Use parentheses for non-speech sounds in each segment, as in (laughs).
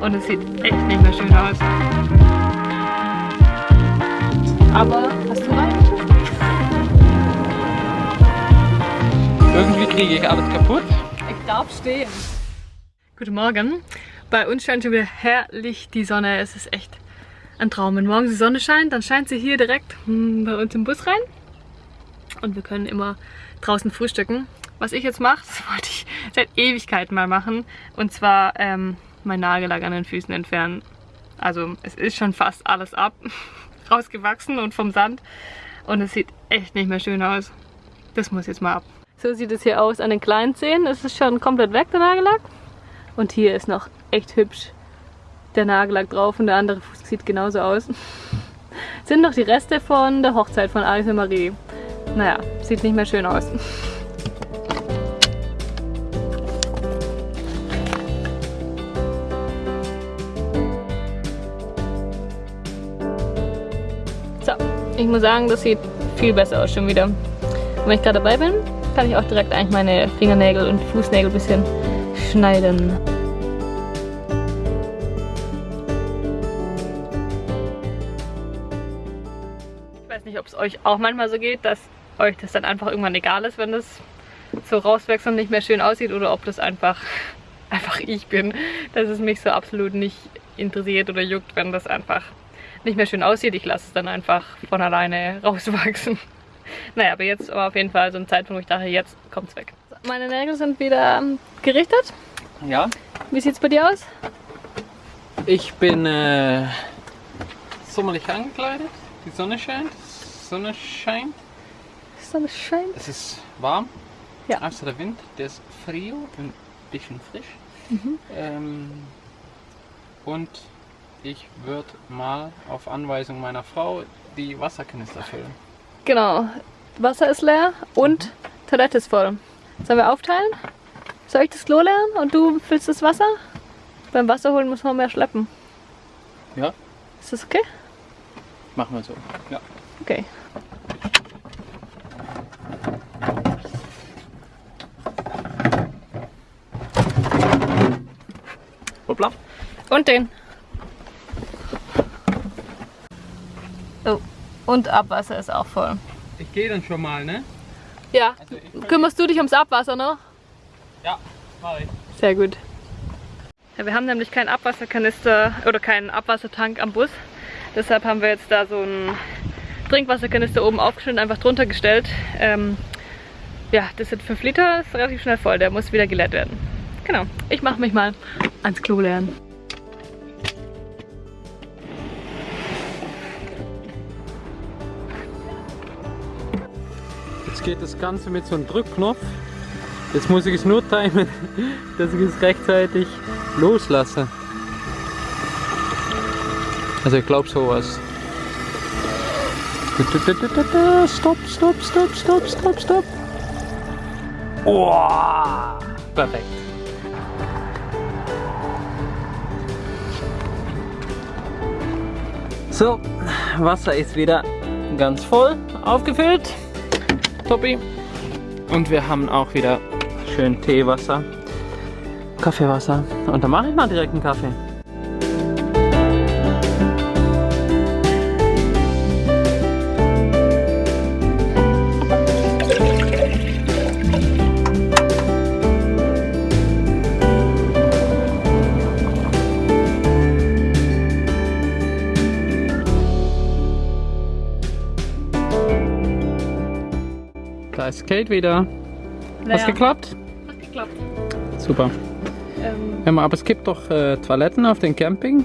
Und es sieht echt nicht mehr schön aus. Aber hast du reingeschmissen? Irgendwie kriege ich alles kaputt. Ich darf stehen. Guten Morgen. Bei uns scheint schon wieder herrlich die Sonne. Es ist echt ein Traum. Wenn morgens die Sonne scheint, dann scheint sie hier direkt hm, bei uns im Bus rein. Und wir können immer draußen frühstücken. Was ich jetzt mache, (laughs) das wollte ich seit Ewigkeiten mal machen. Und zwar ähm, mein Nagellack an den Füßen entfernen. Also es ist schon fast alles ab, (laughs) rausgewachsen und vom Sand. Und es sieht echt nicht mehr schön aus. Das muss jetzt mal ab. So sieht es hier aus an den kleinen Zehen. Es ist schon komplett weg, der Nagellack. Und hier ist noch echt hübsch der Nagellack drauf und der andere Fuß sieht genauso aus. (laughs) Sind noch die Reste von der Hochzeit von Alice und Marie. Naja, sieht nicht mehr schön aus. Ich muss sagen, das sieht viel besser aus schon wieder. Und wenn ich gerade dabei bin, kann ich auch direkt eigentlich meine Fingernägel und Fußnägel ein bisschen schneiden. Ich weiß nicht, ob es euch auch manchmal so geht, dass euch das dann einfach irgendwann egal ist, wenn das so rauswächst und nicht mehr schön aussieht oder ob das einfach, (laughs) einfach ich bin, dass es mich so absolut nicht interessiert oder juckt, wenn das einfach nicht mehr schön aussieht. Ich lasse es dann einfach von alleine (laughs) rauswachsen. Naja, aber jetzt war auf jeden Fall so ein Zeitpunkt, wo ich dachte, jetzt kommt es weg. Meine Nägel sind wieder ähm, gerichtet. Ja. Wie sieht es bei dir aus? Ich bin äh, sommerlich angekleidet. Die Sonne scheint. Sonne scheint. Sonne scheint. Es ist warm. Ja. Außer der Wind, der ist frio und ein bisschen frisch. Mhm. Ähm, und ich würde mal auf Anweisung meiner Frau die Wasserkanister füllen. Genau. Wasser ist leer und Toilette ist voll. Sollen wir aufteilen? Soll ich das Klo leeren und du füllst das Wasser? Beim Wasser holen muss man mehr schleppen. Ja, Ist das okay? machen wir so. Ja. Okay. Hoppla. Und den. Oh. Und Abwasser ist auch voll. Ich gehe dann schon mal, ne? Ja. Also ich Kümmerst du dich ums Abwasser noch? Ja, mach ich. Sehr gut. Ja, wir haben nämlich keinen Abwasserkanister oder keinen Abwassertank am Bus. Deshalb haben wir jetzt da so einen Trinkwasserkanister oben aufgeschnitten, einfach drunter gestellt. Ähm, ja, das sind 5 Liter, ist relativ schnell voll. Der muss wieder geleert werden. Genau. Ich mache mich mal ans Klo leeren. Geht das Ganze mit so einem Drückknopf. Jetzt muss ich es nur timen, (laughs) dass ich es rechtzeitig loslasse. Also ich glaube sowas. Stopp, stopp, stopp, stopp, stopp, stopp. Oh, perfekt. So, Wasser ist wieder ganz voll aufgefüllt. Toppi. Und wir haben auch wieder schön Teewasser, Kaffeewasser. Und dann mache ich mal direkt einen Kaffee. Da ist Kate wieder. Hast Ja. geklappt? Hat geklappt. Super. Ähm, Ja, aber es gibt doch äh, Toiletten auf dem Camping.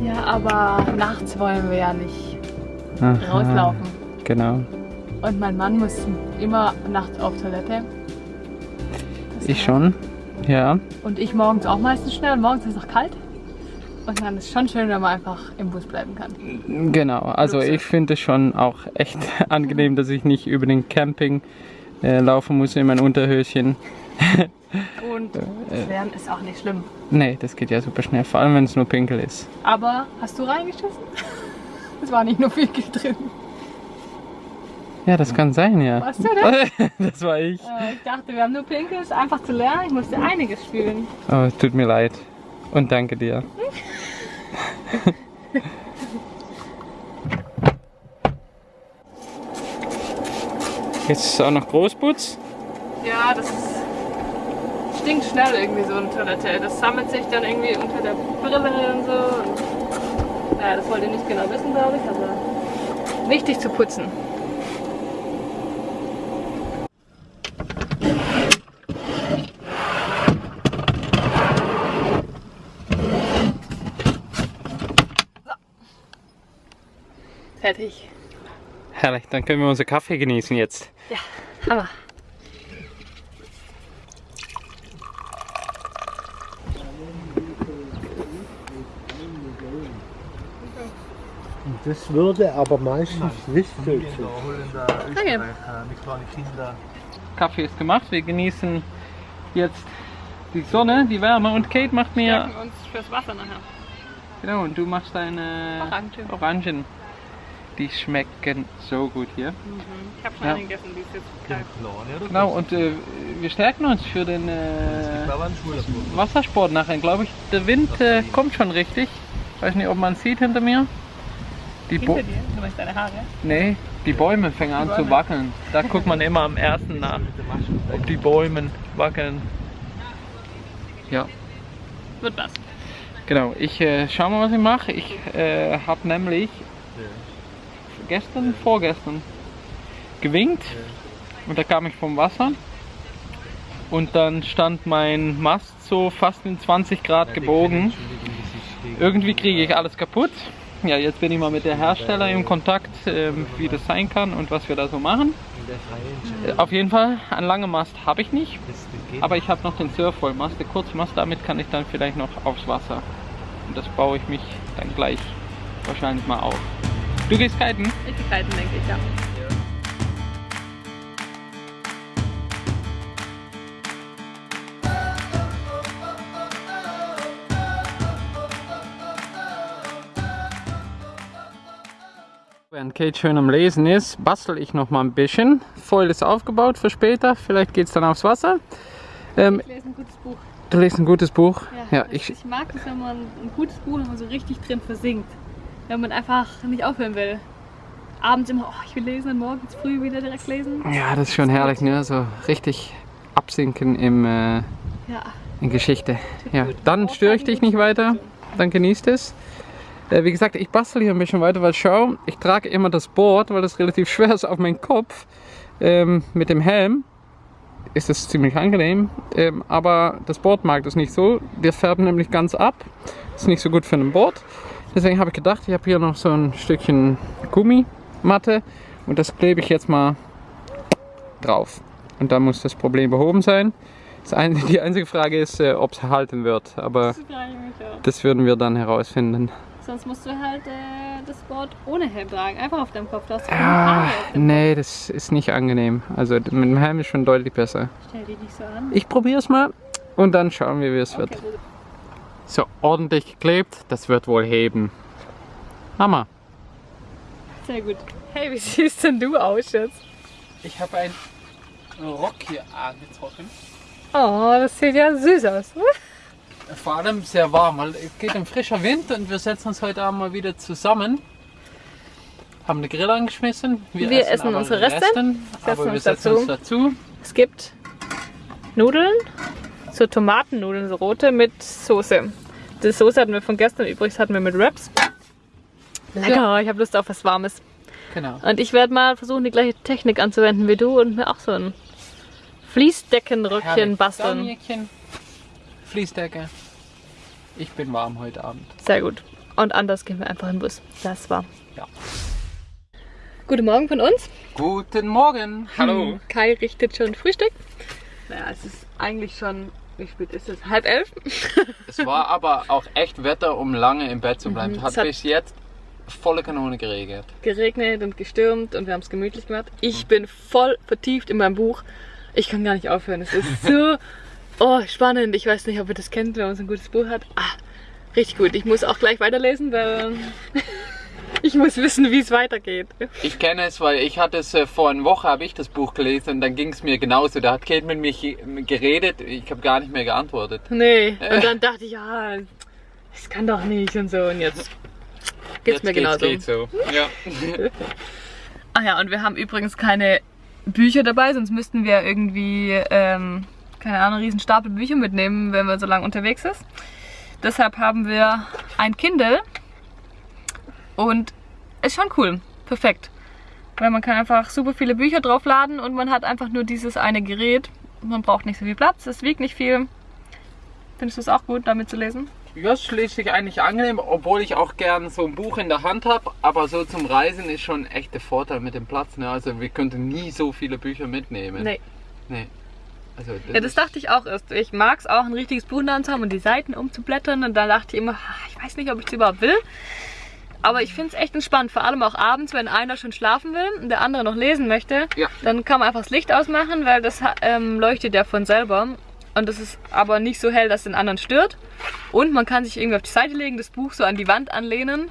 ja, aber nachts wollen wir ja nicht Aha, rauslaufen. Genau. Und mein Mann muss immer nachts auf Toilette. Das Ich schon. Ja. Und ich morgens auch meistens schnell. Und morgens ist es auch kalt. Und dann ist es schon schön, wenn man einfach im Bus bleiben kann. Genau. Also ich finde es schon auch echt (laughs) angenehm, dass ich nicht über den Camping äh, laufen muss in mein Unterhöschen. (laughs) Und Schweren ist auch nicht schlimm. Nee, das geht ja super schnell, vor allem wenn es nur pinkel ist. Aber hast du reingeschissen? (laughs) Es war nicht nur viel drin. Ja, das kann sein, ja. Warst du das? das war ich. Äh, ich dachte, wir haben nur Pinkes, einfach zu lernen. Ich musste einiges spielen. Oh, es tut mir leid. Und danke dir. Jetzt ist auch noch Großputz. Ja, das ist, stinkt schnell irgendwie so eine Toilette. Das sammelt sich dann irgendwie unter der Brille und so. Und, ja, das wollt ihr nicht genau wissen, glaube ich, aber wichtig zu putzen. Fertig. Herrlich, dann können wir unseren Kaffee genießen jetzt. Ja, Hammer. Das würde aber meistens nicht so Danke. Kaffee ist gemacht, wir genießen jetzt die Sonne, die Wärme und Kate macht mir... Stärken uns fürs Wasser nachher. Genau, und du machst deine Orangen. Orangen. Die schmecken so gut hier. Ich habe schon Ja. eine gegessen, die ist jetzt kalt. Genau, und äh, wir stärken uns für den äh, Wassersport nachher, glaube ich. Der Wind äh, kommt schon richtig. Weiß nicht, ob man sieht hinter mir. Die Hinter dir? Du meinst deine Haare? nee, die Bäume fangen an zu Bäume. wackeln. Da guckt man immer am ersten nach, ob die Bäume wackeln. Ja, Wird was. genau. Ich äh, schau mal, was ich mache. Ich äh, habe nämlich gestern, vorgestern gewinkt und da kam ich vom Wasser und dann stand mein Mast so fast in 20 Grad gebogen. Irgendwie kriege ich alles kaputt. Ja, jetzt bin ich mal mit der Hersteller im Kontakt, ähm, wie das sein kann und was wir da so machen. Äh, Auf jeden Fall, einen langen Mast habe ich nicht, aber ich habe noch den Surfvollmast, der Kurzmast, damit kann ich dann vielleicht noch aufs Wasser. Und das baue ich mich dann gleich wahrscheinlich mal auf. Du gehst kiten? Ich die kalten, denke ich, ja. Während Kate schön am Lesen ist, bastel ich noch mal ein bisschen. Foil ist aufgebaut für später, vielleicht geht es dann aufs Wasser. Ähm, Ich lese ein gutes Buch. du liest ein gutes Buch. Ja, das- ich, ich mag es, wenn man ein gutes Buch wenn man so richtig drin versinkt. Wenn man einfach nicht aufhören will. Abends immer, oh, ich will lesen und morgens früh wieder direkt lesen. ja, das ist schon herrlich, ne? So richtig absinken im, äh, Ja, in Geschichte. Ja, gut. dann störe ich dich nicht weiter. Dann genießt es. Äh, wie gesagt, ich bastel hier ein bisschen weiter, weil schau, ich trage immer das Board, weil das relativ (laughs) schwer ist auf meinen Kopf. Ähm, mit dem Helm ist es ziemlich angenehm, ähm, aber das Board mag das nicht so. Wir färben nämlich ganz ab. Ist nicht so gut für ein Board. Deswegen habe ich gedacht, ich habe hier noch so ein Stückchen Gummimatte und das klebe ich jetzt mal drauf. Und dann muss das Problem behoben sein. Ein, (laughs) die einzige Frage ist, äh, ob es halten wird, aber das würden wir dann herausfinden. Sonst musst du halt äh, das Board ohne Helm tragen. Einfach auf deinem Kopf. Hast du Ja, Haare auf dem nee, das ist nicht angenehm. Also mit dem Helm ist schon deutlich besser. Stell dich nicht so an. Ich probiere es mal und dann schauen wir, wie es wird. Okay, gut. So, ordentlich geklebt, das wird wohl heben. Hammer. Sehr gut. Hey, wie siehst denn du aus jetzt? Ich habe einen Rock hier angezogen. Oh, das sieht ja süß aus. Vor allem sehr warm, weil es geht ein frischer Wind und wir setzen uns heute Abend mal wieder zusammen. Haben den Grill angeschmissen. Wir essen aber unsere Reste, aber wir uns setzen uns dazu. Es gibt Nudeln, so Tomatennudeln, so rote mit Soße. Die Soße hatten wir von gestern übrig, das hatten wir mit Wraps. Lecker, ich habe Lust auf was Warmes. Genau. Und ich werde mal versuchen, die gleiche Technik anzuwenden wie du und mir auch so ein Fließdeckenröckchen Herrlich. basteln. Fließdecke. Ich bin warm heute Abend. Sehr gut. Und anders gehen wir einfach in den Bus. Das war. Ja. Guten Morgen von uns. Guten Morgen. Hallo. Kai richtet schon Frühstück. Naja, es ist eigentlich schon, wie spät ist es? Halb elf? Es war aber auch echt Wetter, um lange im Bett zu bleiben. Mhm, Hat, es hat- bis jetzt volle Kanone geregnet. geregnet und gestürmt und wir haben es gemütlich gemacht. Ich bin voll vertieft in meinem Buch. Ich kann gar nicht aufhören. Es ist so (laughs) oh, spannend. Ich weiß nicht, ob ihr das kennt, wenn man so ein gutes Buch hat. Ah, richtig gut. Ich muss auch gleich weiterlesen, weil Ich muss wissen, wie es weitergeht. Ich kenne es, weil ich hatte es äh, vor einer Woche, habe ich das Buch gelesen und dann ging es mir genauso. Da hat Kate mit mir geredet, ich habe gar nicht mehr geantwortet. Nee, und dann dachte ich, ja, das kann doch nicht und so. Und jetzt geht's Jetzt mir genauso. Geht's so. Ja. Ach (laughs) ja, und wir haben übrigens keine Bücher dabei, sonst müssten wir irgendwie, ähm, keine Ahnung, einen riesen Stapel Bücher mitnehmen, wenn man so lange unterwegs ist. Deshalb haben wir ein Kindle und ist schon cool, perfekt. Weil man kann einfach super viele Bücher draufladen und man hat einfach nur dieses eine Gerät. Man braucht nicht so viel Platz, es wiegt nicht viel. Findest du es auch gut, damit zu lesen? Ja, sich eigentlich angenehm, obwohl ich auch gern so ein Buch in der Hand habe. Aber so zum Reisen ist schon echt der Vorteil mit dem Platz. Ne? Also wir könnten nie so viele Bücher mitnehmen. Nee. Nee. Also das Ja, das dachte ich auch erst. Ich mag es auch, ein richtiges Buch in der Hand zu haben und die Seiten umzublättern. Und dann dachte ich immer, ich weiß nicht, ob ich es überhaupt will. Aber ich finde es echt entspannt, vor allem auch abends, wenn einer schon schlafen will und der andere noch lesen möchte. Ja. Dann kann man einfach das Licht ausmachen, weil das ähm, leuchtet ja von selber. Und das ist aber nicht so hell, dass den anderen stört. Und man kann sich irgendwie auf die Seite legen, das Buch so an die Wand anlehnen.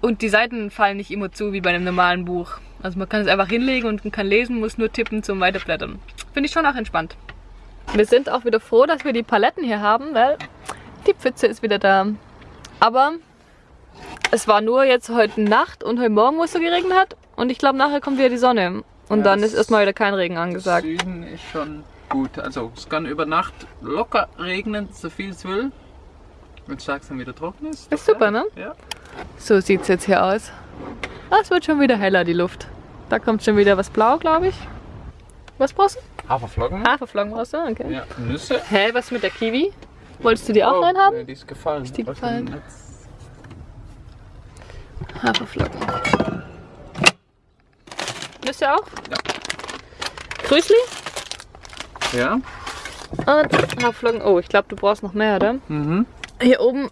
Und die Seiten fallen nicht immer zu wie bei einem normalen Buch. Also man kann es einfach hinlegen und kann lesen, muss nur tippen zum Weiterblättern. Finde ich schon auch entspannt. Wir sind auch wieder froh, dass wir die Paletten hier haben, weil die Pfütze ist wieder da. Aber es war nur jetzt heute Nacht und heute Morgen, wo es so geregnet hat. Und ich glaube, nachher kommt wieder die Sonne. Und Ja, dann ist erstmal wieder kein Regen angesagt. Süden ist schon gut. Also es kann über Nacht locker regnen, so viel es will. Wenn es tags dann wieder trocken ist. Ist super, ne? Ja. So sieht es jetzt hier aus. Ah, es wird schon wieder heller, die Luft. Da kommt schon wieder was blau, glaube ich. Was brauchst du? Haferflocken. Haferflocken brauchst du? Okay. Ja, Nüsse. Hä, was mit der Kiwi? Wolltest du die auch Oh, reinhaben? nee, die ist gefallen. Ist die Was gefallen? Haferflocken. Nüsse auch? Ja. Grüßli Ja. und Haferflocken. Oh, ich glaube, du brauchst noch mehr, oder? Mhm. Hier oben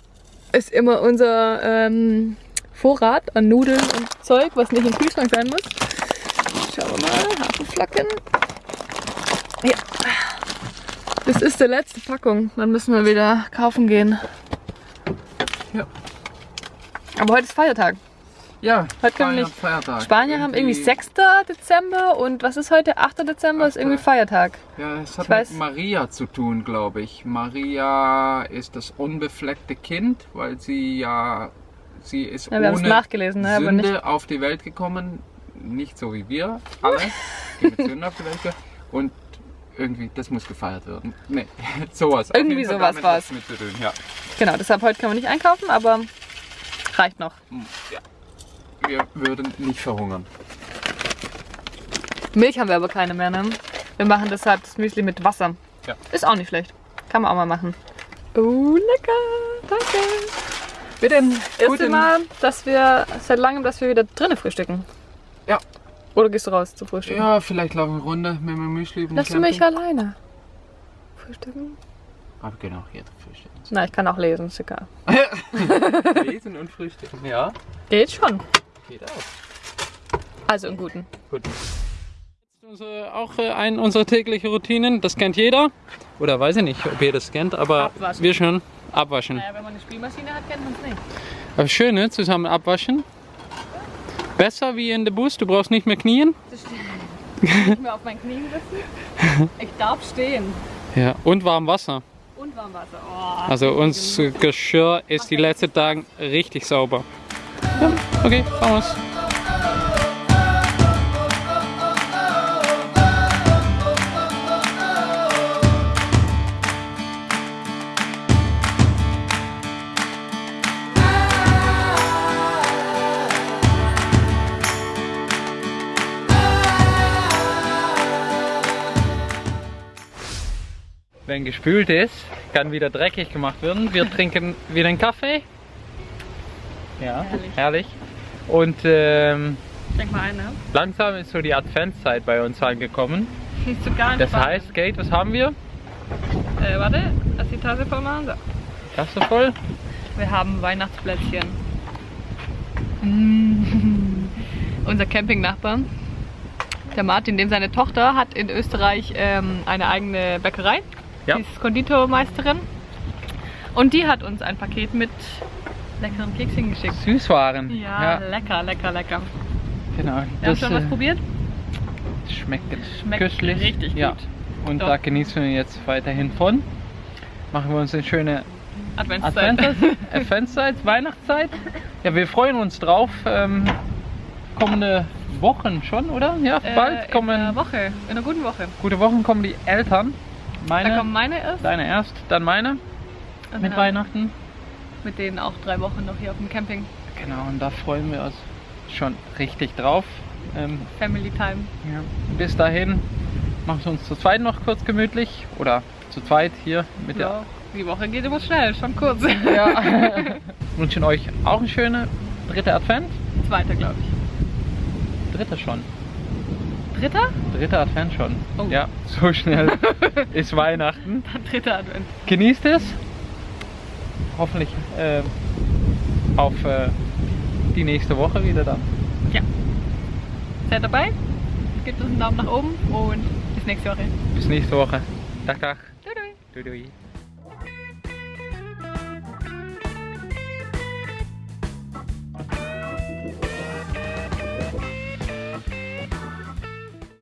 ist immer unser ähm, Vorrat an Nudeln und Zeug, was nicht im Kühlschrank sein muss. Schauen wir mal, Haferflocken. Ja. Das ist die letzte Packung. Dann müssen wir wieder kaufen gehen. Ja. Aber heute ist Feiertag. Ja, Heute können wir nicht- Feiertag. Spanier haben irgendwie 6. Dezember und was ist heute? 8. Dezember ist irgendwie Feiertag. Ja, es hat Ich weiß. mit Maria zu tun, glaube ich. Maria ist das unbefleckte Kind, weil sie ja, sie ist Ja, es ohne nachgelesen, ne, Sünde nicht. auf die Welt gekommen. Nicht so wie wir alle, die mit Sünde auf die Welt gekommen. Und irgendwie, das muss gefeiert werden. Nee, (laughs) sowas. Irgendwie sowas zu tun, ja. Genau, deshalb heute können wir nicht einkaufen, aber reicht noch. ja. Wir würden nicht verhungern. Milch haben wir aber keine mehr, ne? Wir machen deshalb das Müsli mit Wasser. Ja. Ist auch nicht schlecht. Kann man auch mal machen. Oh, lecker. Danke. Das erste Mal, dass wir seit langem, dass wir wieder drinnen frühstücken. Ja. Oder gehst du raus zu frühstücken? Ja, vielleicht laufen wir eine Runde mit meinem Müsli. Lass du mich alleine frühstücken? Aber genau, hier frühstücken. Na, ich kann auch lesen, ist egal. (laughs) Lesen und frühstücken, ja. Geht schon. Geht auch. Also im Guten. Gut. Unsere, auch äh, eine unserer täglichen Routinen, das kennt jeder. Oder weiß ich nicht, ob ihr das kennt, aber Abwaschen. wir schon. Abwaschen. Naja, wenn man eine Spülmaschine hat, kennt man es nicht. Aber schön, ne? Zusammen abwaschen. Besser wie in der Bus, du brauchst nicht mehr knien. Das stimmt. Nicht mehr auf meinen Knien sitzen. Ich darf stehen. Ja, und warm Wasser. Und Warmwasser. Oh, Also unser Geschirr ist die letzten Tage richtig sauber. Ja, okay, vamos. Wenn gespült ist, kann wieder dreckig gemacht werden. Wir (laughs) trinken wieder einen Kaffee. Ja, Herrlich. herrlich. Und ähm, Denk mal ein, ne? langsam ist so die Adventszeit bei uns angekommen. (laughs) Nicht so gar Das heißt, Kate, was haben wir? Äh, warte, lass die Tasse voll machen. So. Das so voll? Wir haben Weihnachtsplätzchen. Mm. (laughs) Unser Campingnachbar, der Martin, dem seine Tochter, hat in Österreich ähm, eine eigene Bäckerei. Ja. Die ist Konditormeisterin. Und die hat uns ein Paket mit leckeren Kekschen geschickt. Süßwaren. Ja, lecker, lecker, lecker. genau. Wir haben schon was äh, probiert. schmeckt, Schmeckt köstlich. richtig ja. gut. Und Doch. da genießen wir jetzt weiterhin von. Machen wir uns eine schöne Adventszeit. Advents- (laughs) Adventszeit, Weihnachtszeit. Ja, wir freuen uns drauf. Ähm, kommende Wochen schon, oder? Ja, Äh, bald In kommen einer Woche, in einer guten Woche. gute Wochen kommen die Eltern. Da Meine, kommen meine erst. deine erst, dann meine und mit dann Weihnachten. Mit denen auch drei Wochen noch hier auf dem Camping. Genau, und da freuen wir uns schon richtig drauf. Ähm, Family Time. ja. Bis dahin machen wir uns zu zweit noch kurz gemütlich. Oder zu zweit hier mit der Ja, die Woche geht immer schnell, schon kurz. Ja. (laughs) Wünschen euch auch eine schöne dritte Advent. Zweiter, glaube ich. Dritte schon. Dritter? Dritter Advent schon. Oh. Ja, so schnell (laughs) ist Weihnachten. Dann dritter Advent. Genießt es. Hoffentlich äh, auf äh, die nächste Woche wieder dann. Ja. Seid dabei? Gebt uns einen Daumen nach oben und bis nächste Woche. Bis nächste Woche. Tag, Tag. Tschüss. Dui, dui.